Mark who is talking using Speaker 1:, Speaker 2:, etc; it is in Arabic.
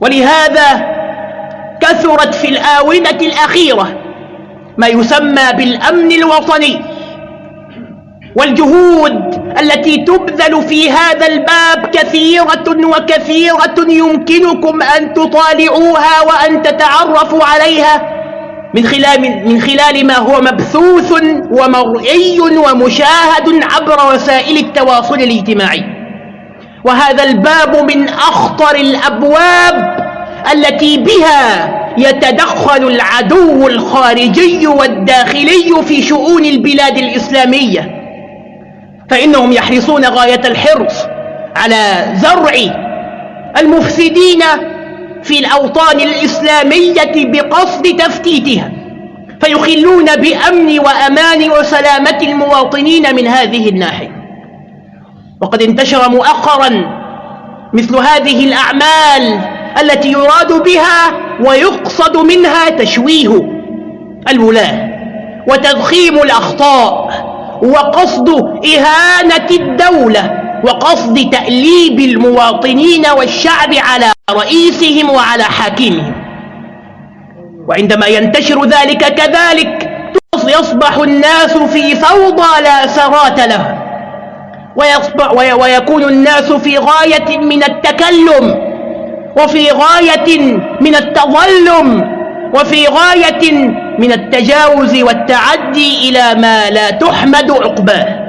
Speaker 1: ولهذا كثرت في الآونة الأخيرة ما يسمى بالأمن الوطني والجهود التي تبذل في هذا الباب كثيرة وكثيرة يمكنكم أن تطالعوها وأن تتعرفوا عليها من خلال, من خلال ما هو مبثوث ومرئي ومشاهد عبر وسائل التواصل الاجتماعي. وهذا الباب من أخطر الأبواب التي بها يتدخل العدو الخارجي والداخلي في شؤون البلاد الإسلامية. فإنهم يحرصون غاية الحرص على زرع المفسدين في الأوطان الإسلامية بقصد تفتيتها فيخلون بأمن وأمان وسلامة المواطنين من هذه الناحية. وقد انتشر مؤخرا مثل هذه الأعمال التي يراد بها ويقصد منها تشويه الولاة وتضخيم الأخطاء وقصد إهانة الدولة وقصد تأليب المواطنين والشعب على رئيسهم وعلى حاكمهم. وعندما ينتشر ذلك كذلك يصبح الناس في فوضى لا سرات له ويصبح ويكون الناس في غاية من التكلم وفي غاية من التظلم وفي غاية من التجاوز والتعدي إلى ما لا تحمد عقباه.